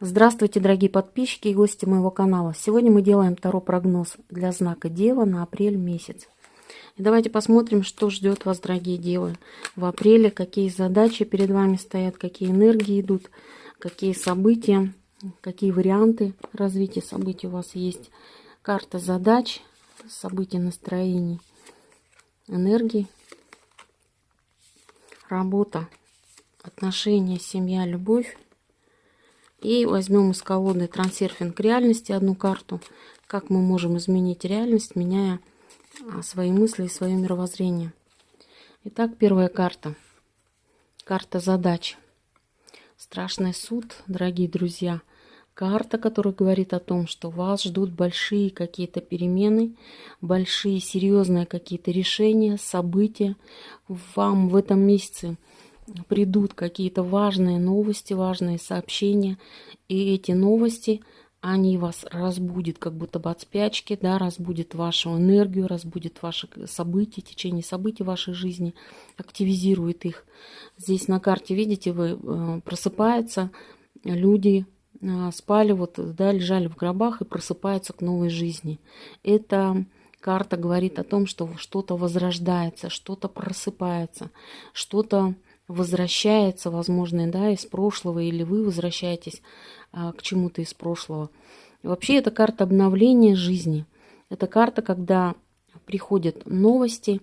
Здравствуйте, дорогие подписчики и гости моего канала. Сегодня мы делаем второй прогноз для знака Дева на апрель месяц. И давайте посмотрим, что ждет вас, дорогие девы, в апреле, какие задачи перед вами стоят, какие энергии идут, какие события, какие варианты развития событий у вас есть. Карта задач, событий, настроений, энергии, работа, отношения, семья, любовь и возьмем из колоды трансерфинг реальности одну карту. Как мы можем изменить реальность, меняя а, свои мысли и свое мировоззрение. Итак, первая карта. Карта задач. Страшный суд, дорогие друзья. Карта, которая говорит о том, что вас ждут большие какие-то перемены, большие серьезные какие-то решения, события. Вам в этом месяце придут какие-то важные новости, важные сообщения, и эти новости, они вас разбудят как будто бы от спячки, да, разбудят вашу энергию, разбудят ваши события, течение событий вашей жизни, активизирует их. Здесь на карте, видите, вы э, просыпаются люди, э, спали, вот, да, лежали в гробах и просыпаются к новой жизни. Это карта говорит о том, что что-то возрождается, что-то просыпается, что-то возвращается, возможно, да, из прошлого, или вы возвращаетесь а, к чему-то из прошлого. Вообще это карта обновления жизни. Это карта, когда приходят новости,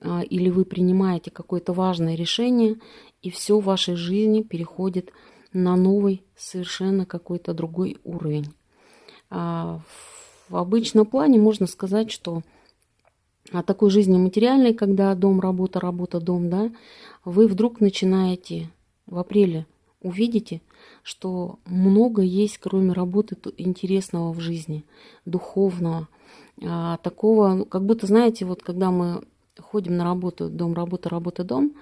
а, или вы принимаете какое-то важное решение, и все в вашей жизни переходит на новый, совершенно какой-то другой уровень. А, в обычном плане можно сказать, что о такой жизни материальной, когда дом, работа, работа, дом, да, вы вдруг начинаете в апреле увидите, что много есть, кроме работы, интересного в жизни, духовного, а, такого, ну, как будто, знаете, вот когда мы ходим на работу, дом, работа, работа, дом,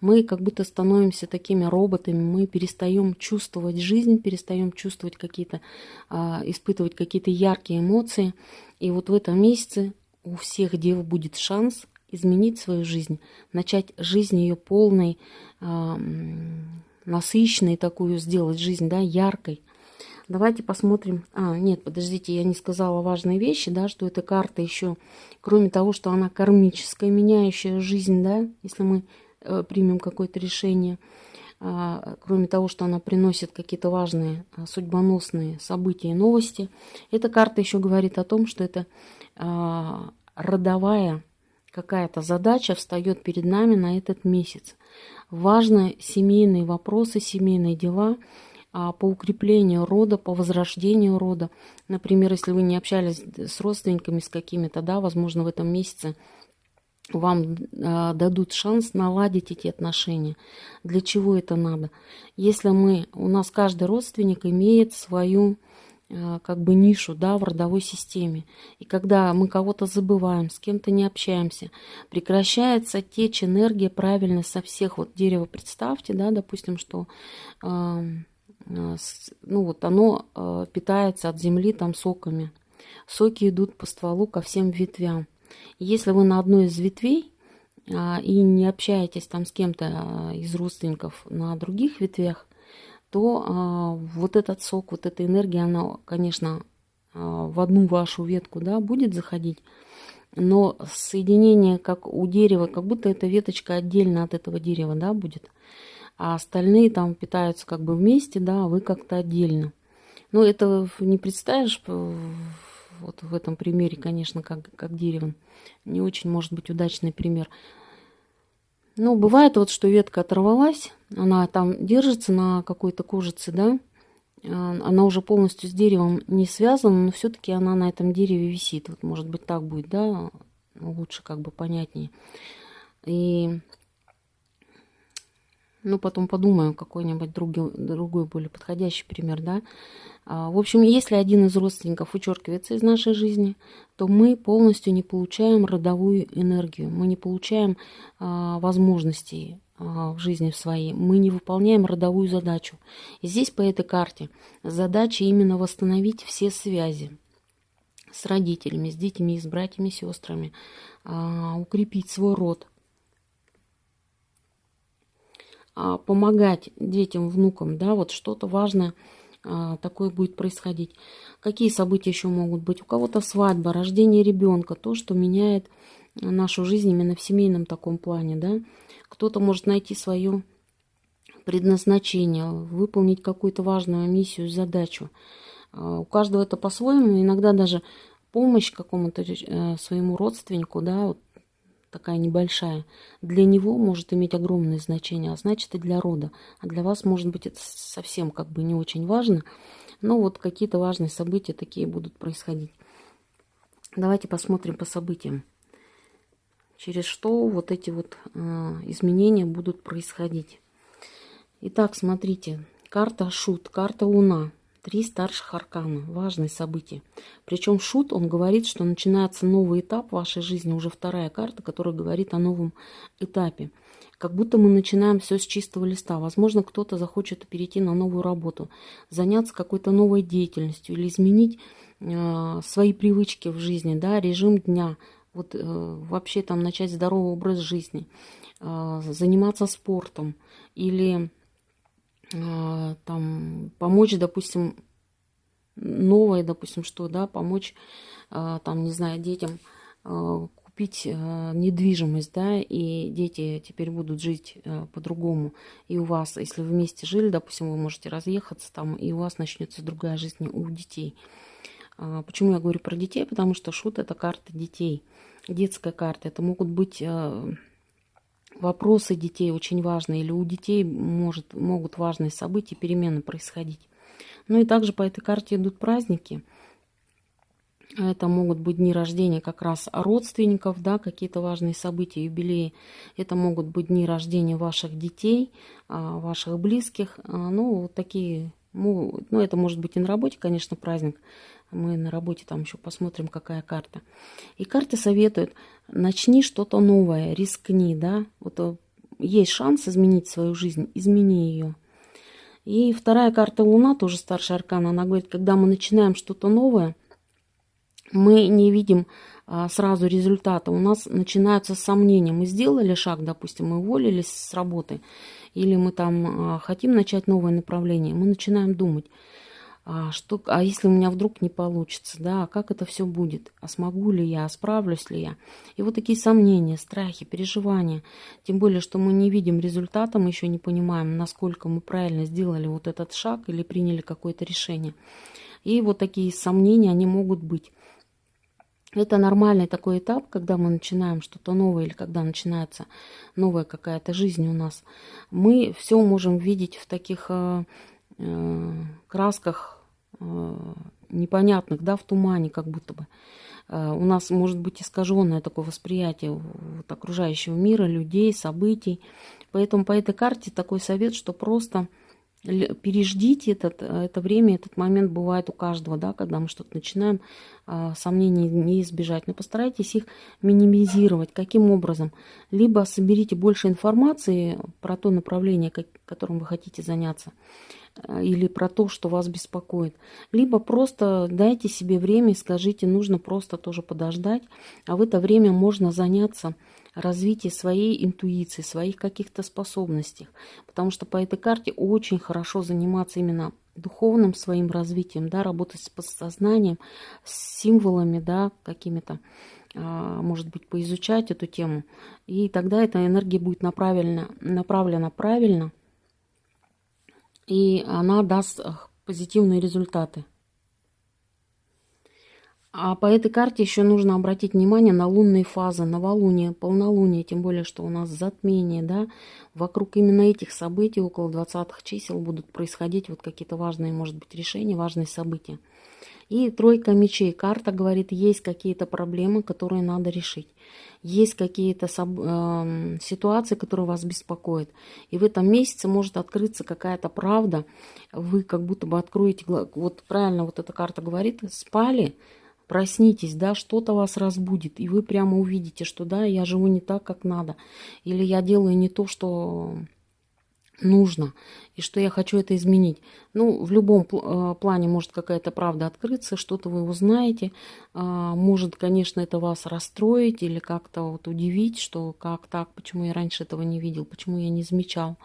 мы как будто становимся такими роботами, мы перестаем чувствовать жизнь, перестаем чувствовать какие-то, а, испытывать какие-то яркие эмоции. И вот в этом месяце у всех дев будет шанс изменить свою жизнь, начать жизнь ее полной, э, насыщенной такую сделать жизнь, да, яркой. Давайте посмотрим. А, нет, подождите, я не сказала важные вещи, да, что эта карта еще, кроме того, что она кармическая, меняющая жизнь, да, если мы э, примем какое-то решение, кроме того, что она приносит какие-то важные э, судьбоносные события и новости, эта карта еще говорит о том, что это э, родовая какая-то задача встает перед нами на этот месяц. Важны семейные вопросы, семейные дела а, по укреплению рода, по возрождению рода. Например, если вы не общались с родственниками, с какими-то, да, возможно, в этом месяце вам э, дадут шанс наладить эти отношения. Для чего это надо? Если мы, у нас каждый родственник имеет свою Э, как бы нишу да, в родовой системе. И когда мы кого-то забываем, с кем-то не общаемся, прекращается течь энергия правильно со всех вот дерева. Представьте, да, допустим, что э, ну вот оно питается от земли там соками. Соки идут по стволу ко всем ветвям. Если вы на одной из ветвей э, и не общаетесь там с кем-то э, из родственников на других ветвях, то а, вот этот сок, вот эта энергия, она, конечно, а, в одну вашу ветку да, будет заходить, но соединение, как у дерева, как будто эта веточка отдельно от этого дерева да, будет, а остальные там питаются как бы вместе, да, а вы как-то отдельно. Но это не представишь вот в этом примере, конечно, как, как дерево. Не очень, может быть, удачный пример. Ну, бывает вот, что ветка оторвалась, она там держится на какой-то кожице, да, а, она уже полностью с деревом не связана, но все-таки она на этом дереве висит. Вот, может быть, так будет, да, лучше как бы понятнее. И ну, потом подумаю, какой-нибудь другой, другой более подходящий пример, да. А, в общем, если один из родственников вычеркивается из нашей жизни, то мы полностью не получаем родовую энергию, мы не получаем а, возможностей а, в жизни своей, мы не выполняем родовую задачу. И здесь по этой карте задача именно восстановить все связи с родителями, с детьми, с братьями, сестрами, укрепить свой род, а, помогать детям, внукам, да, вот что-то важное а, такое будет происходить. Какие события еще могут быть? У кого-то свадьба, рождение ребенка, то, что меняет нашу жизнь именно в семейном таком плане, да. Кто-то может найти свое предназначение, выполнить какую-то важную миссию, задачу. А, у каждого это по-своему, иногда даже помощь какому-то э, своему родственнику, да, вот такая небольшая, для него может иметь огромное значение, а значит и для рода. А для вас, может быть, это совсем как бы не очень важно, но вот какие-то важные события такие будут происходить. Давайте посмотрим по событиям, через что вот эти вот э, изменения будут происходить. Итак, смотрите, карта Шут, карта Луна. Три старших аркана. Важные события. Причем Шут, он говорит, что начинается новый этап вашей жизни, уже вторая карта, которая говорит о новом этапе. Как будто мы начинаем все с чистого листа. Возможно, кто-то захочет перейти на новую работу, заняться какой-то новой деятельностью или изменить э, свои привычки в жизни, да, режим дня, вот э, вообще там начать здоровый образ жизни, э, заниматься спортом или там помочь, допустим, новое, допустим, что, да, помочь, а, там, не знаю, детям а, купить недвижимость, да, и дети теперь будут жить по-другому. И у вас, если вы вместе жили, допустим, вы можете разъехаться там, и у вас начнется другая жизнь у детей. Почему я говорю про детей? Потому что шут – это карта детей, детская карта. Это могут быть вопросы детей очень важные, или у детей может, могут важные события, перемены происходить. Ну и также по этой карте идут праздники. Это могут быть дни рождения как раз родственников, да, какие-то важные события, юбилеи. Это могут быть дни рождения ваших детей, а, ваших близких. А, ну, такие, ну, это может быть и на работе, конечно, праздник. Мы на работе там еще посмотрим, какая карта. И карты советуют, начни что-то новое, рискни, да. Вот э, есть шанс изменить свою жизнь, измени ее. И вторая карта Луна, тоже старшая аркана, она говорит, когда мы начинаем что-то новое, мы не видим а, сразу результата. У нас начинаются сомнения. Мы сделали шаг, допустим, мы уволились с работы, или мы там а, хотим начать новое направление. Мы начинаем думать, а, что, а если у меня вдруг не получится, да, а как это все будет, а смогу ли я, а справлюсь ли я. И вот такие сомнения, страхи, переживания, тем более, что мы не видим результата, мы еще не понимаем, насколько мы правильно сделали вот этот шаг или приняли какое-то решение. И вот такие сомнения, они могут быть. Это нормальный такой этап, когда мы начинаем что-то новое или когда начинается новая какая-то жизнь у нас. Мы все можем видеть в таких э, Э, красках непонятных, да, в тумане как будто бы. Э, у нас может быть искаженное такое восприятие вот, окружающего мира, людей, событий. Поэтому по этой карте такой совет, что просто переждите этот, это время, этот момент бывает у каждого, да, когда мы что-то начинаем, а, сомнений не избежать. Но постарайтесь их минимизировать. Каким образом? Либо соберите больше информации про то направление, которым вы хотите заняться, Э, или про то, что вас беспокоит. Либо просто дайте себе время и скажите, нужно просто тоже подождать, а в это время можно заняться развитием своей интуиции, своих каких-то способностей. Потому что по этой карте очень хорошо заниматься именно духовным своим развитием, да, работать с подсознанием, с символами, да, какими-то, а, может быть, поизучать эту тему. И тогда эта энергия будет направлена, направлена правильно – и она даст э, позитивные результаты. А по этой карте еще нужно обратить внимание на лунные фазы, новолуние, полнолуние, тем более, что у нас затмение, да, вокруг именно этих событий, около 20-х чисел будут происходить вот какие-то важные, может быть, решения, важные события. И тройка мечей. Карта говорит, есть какие-то проблемы, которые надо решить. Есть какие-то э, ситуации, которые вас беспокоят. И в этом месяце может открыться какая-то правда. Вы как будто бы откроете... Вот правильно вот эта карта говорит, спали, проснитесь, да, что-то вас разбудит, и вы прямо увидите, что да, я живу не так, как надо, или я делаю не то, что нужно, и что я хочу это изменить. Ну, в любом э, плане может какая-то правда открыться, что-то вы узнаете. А, может, конечно, это вас расстроить или как-то вот удивить, что как так, почему я раньше этого не видел, почему я не замечал.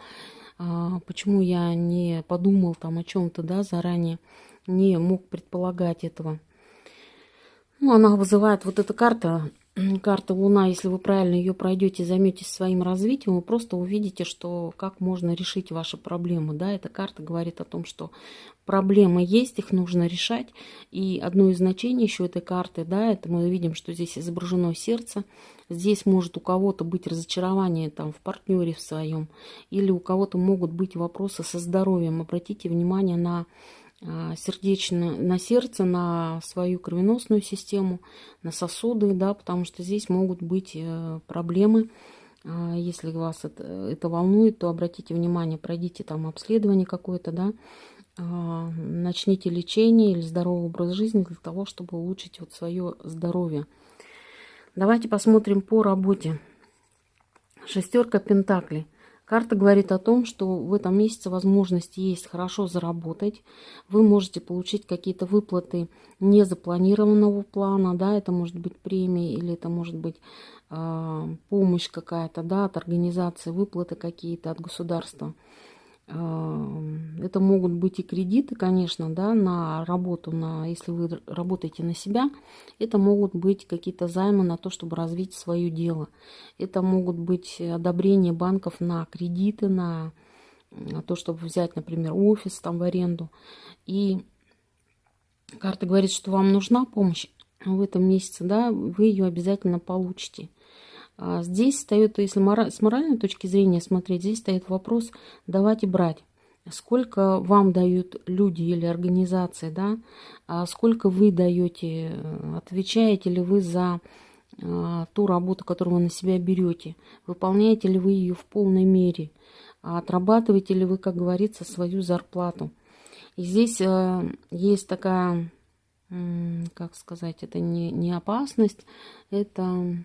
а, почему я не подумал там о чем-то, да, заранее, не мог предполагать этого. Ну, она вызывает, вот эта карта, карта Луна, если вы правильно ее пройдете, займетесь своим развитием, вы просто увидите, что как можно решить ваши проблемы. Да? Эта карта говорит о том, что проблемы есть, их нужно решать. И одно из значений еще этой карты, да, это мы видим, что здесь изображено сердце. Здесь может у кого-то быть разочарование там, в партнере в своем, или у кого-то могут быть вопросы со здоровьем. Обратите внимание на сердечно, на сердце, на свою кровеносную систему, на сосуды, да, потому что здесь могут быть э, проблемы. А, если вас это, это волнует, то обратите внимание, пройдите там обследование какое-то, да, начните лечение или здоровый образ жизни для того, чтобы улучшить вот свое здоровье. Давайте посмотрим по работе. Шестерка пентаклей. Карта говорит о том, что в этом месяце возможность есть хорошо заработать. Вы можете получить какие-то выплаты незапланированного плана, да, это может быть премия или это может быть э, помощь какая-то, да, от организации, выплаты какие-то от государства. Это могут быть и кредиты, конечно, да, на работу, на, если вы работаете на себя. Это могут быть какие-то займы на то, чтобы развить свое дело. Это могут быть одобрения банков на кредиты, на то, чтобы взять, например, офис там в аренду. И карта говорит, что вам нужна помощь в этом месяце, да, вы ее обязательно получите. А здесь встает, если с моральной точки зрения смотреть, здесь стоит вопрос давать и брать. Сколько вам дают люди или организации, да? А сколько вы даете, отвечаете ли вы за а, ту работу, которую вы на себя берете? Выполняете ли вы ее в полной мере? Отрабатываете ли вы, как говорится, свою зарплату? И здесь э, есть такая, как сказать, это не, не опасность, это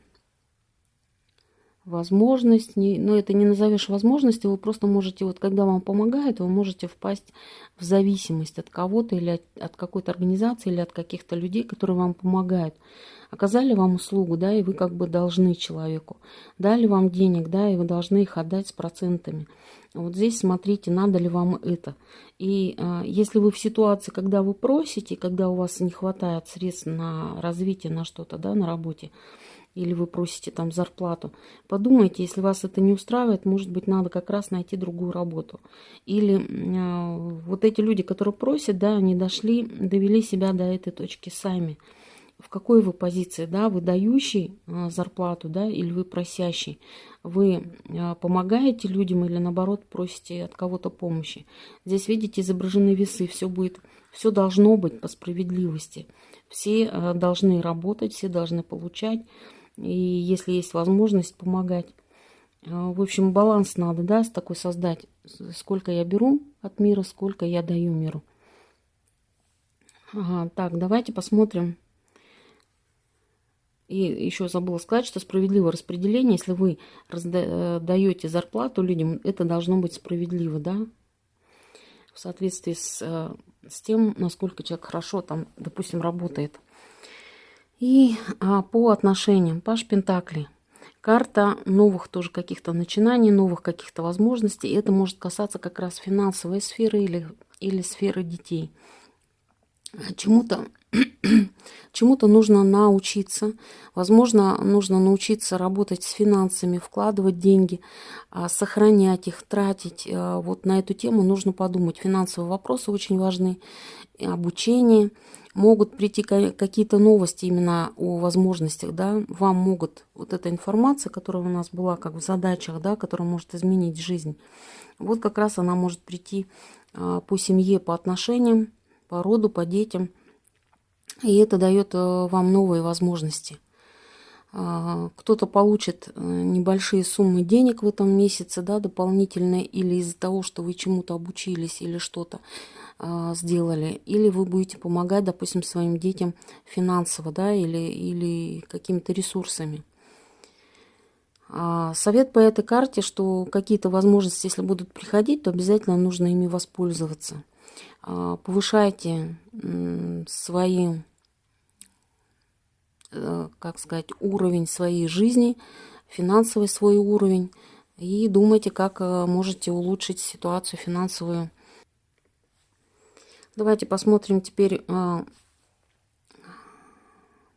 возможность, не, но это не назовешь возможностью, вы просто можете, вот когда вам помогают, вы можете впасть в зависимость от кого-то или от, от какой-то организации или от каких-то людей, которые вам помогают. Оказали вам услугу, да, и вы как бы должны человеку. Дали вам денег, да, и вы должны их отдать с процентами. Вот здесь смотрите, надо ли вам это. И э, если вы в ситуации, когда вы просите, когда у вас не хватает средств на развитие, на что-то, да, на работе, или вы просите там зарплату, подумайте, если вас это не устраивает, может быть, надо как раз найти другую работу. Или э, вот эти люди, которые просят, да, они дошли, довели себя до этой точки сами. В какой вы позиции, да, вы дающий э, зарплату, да, или вы просящий? Вы э, помогаете людям или наоборот просите от кого-то помощи? Здесь, видите, изображены весы, все будет, все должно быть по справедливости. Все должны работать, все должны получать и если есть возможность помогать. А, в общем, баланс надо, да, такой создать. Сколько я беру от мира, сколько я даю миру. Ага, так, давайте посмотрим. И еще забыла сказать, что справедливое распределение, если вы даете зарплату людям, это должно быть справедливо, да, в соответствии с, э, с тем, насколько человек хорошо там, допустим, работает. И а, по отношениям, Паш Пентакли. Карта новых тоже каких-то начинаний, новых каких-то возможностей. Это может касаться как раз финансовой сферы или, или сферы детей. Чему-то чему-то нужно научиться. Возможно, нужно научиться работать с финансами, вкладывать деньги, а, сохранять их, тратить. А, вот на эту тему нужно подумать. Финансовые вопросы очень важны. Обучение – могут прийти какие-то новости именно о возможностях, да, вам могут вот эта информация, которая у нас была как в задачах, да, которая может изменить жизнь, вот как раз она может прийти а, по семье, по отношениям, по роду, по детям, и это дает а, вам новые возможности. А, кто-то получит э, небольшие суммы денег в этом месяце, да, дополнительные, или из-за того, что вы чему-то обучились или что-то. А, сделали, или вы будете помогать, допустим, своим детям финансово, да, или, или какими-то ресурсами. А совет по этой карте, что какие-то возможности, если будут приходить, то обязательно нужно ими воспользоваться. А, повышайте свои, э, как сказать, уровень своей жизни, финансовый свой уровень, и думайте, как э, можете улучшить ситуацию финансовую. Давайте посмотрим теперь э,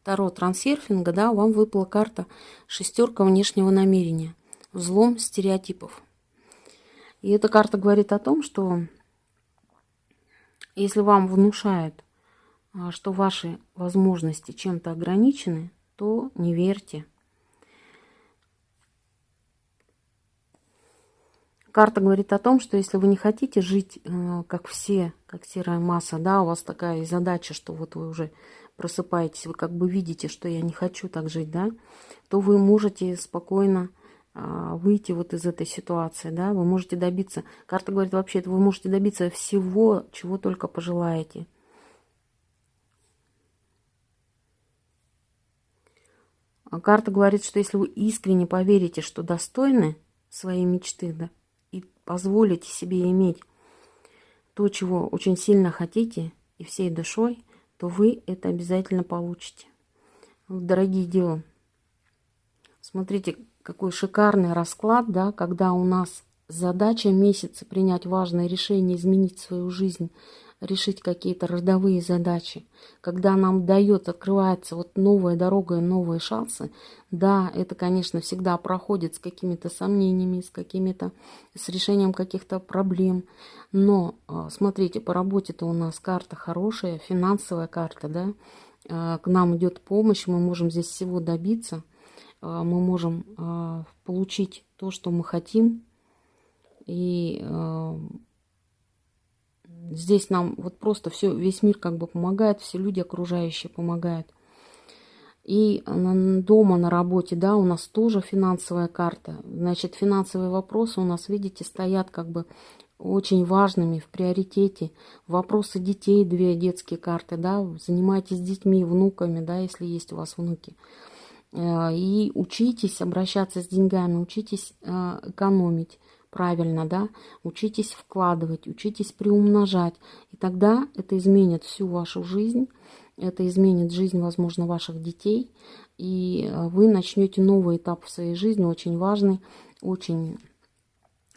Таро трансерфинга. Да, вам выпала карта шестерка внешнего намерения. Взлом стереотипов. И эта карта говорит о том, что если вам внушают, э, что ваши возможности чем-то ограничены, то не верьте. Карта говорит о том, что если вы не хотите жить э, как все, как серая масса, да, у вас такая задача, что вот вы уже просыпаетесь, вы как бы видите, что я не хочу так жить, да, то вы можете спокойно э, выйти вот из этой ситуации, да, вы можете добиться, карта говорит вообще, вы можете добиться всего, чего только пожелаете. А карта говорит, что если вы искренне поверите, что достойны своей мечты, да, позволите себе иметь то, чего очень сильно хотите и всей душой, то вы это обязательно получите. Дорогие девы, смотрите, какой шикарный расклад, да, когда у нас задача месяца принять важное решение, изменить свою жизнь, решить какие-то родовые задачи, когда нам дает, открывается вот новая дорога и новые шансы, да, это, конечно, всегда проходит с какими-то сомнениями, с какими-то, с решением каких-то проблем, но, а, смотрите, по работе-то у нас карта хорошая, финансовая карта, да, а, к нам идет помощь, мы можем здесь всего добиться, а, мы можем получить то, что мы хотим, и Здесь нам вот просто все, весь мир как бы помогает, все люди окружающие помогают. И дома на работе, да, у нас тоже финансовая карта. Значит, финансовые вопросы у нас, видите, стоят как бы очень важными, в приоритете. Вопросы детей, две детские карты, да, занимайтесь детьми, внуками, да, если есть у вас внуки. Э, и учитесь обращаться с деньгами, учитесь э, экономить правильно, да, учитесь вкладывать, учитесь приумножать, и тогда это изменит всю вашу жизнь, это изменит жизнь, возможно, ваших детей, и э, вы начнете новый этап в своей жизни, очень важный, очень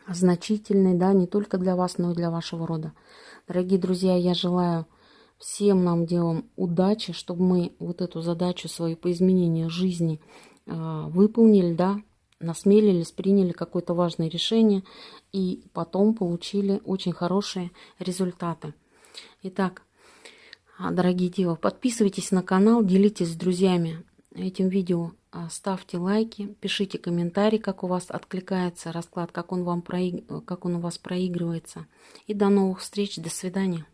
значительный, да, не только для вас, но и для вашего рода. Дорогие друзья, я желаю всем нам делам удачи, чтобы мы вот эту задачу свою по изменению жизни э, выполнили, да, насмелились, приняли какое-то важное решение и потом получили очень хорошие результаты. Итак, а, дорогие девы, подписывайтесь на канал, делитесь с друзьями этим видео, а, ставьте лайки, пишите комментарии, как у вас откликается расклад, как он, вам проиг... как он у вас проигрывается. И до новых встреч, до свидания.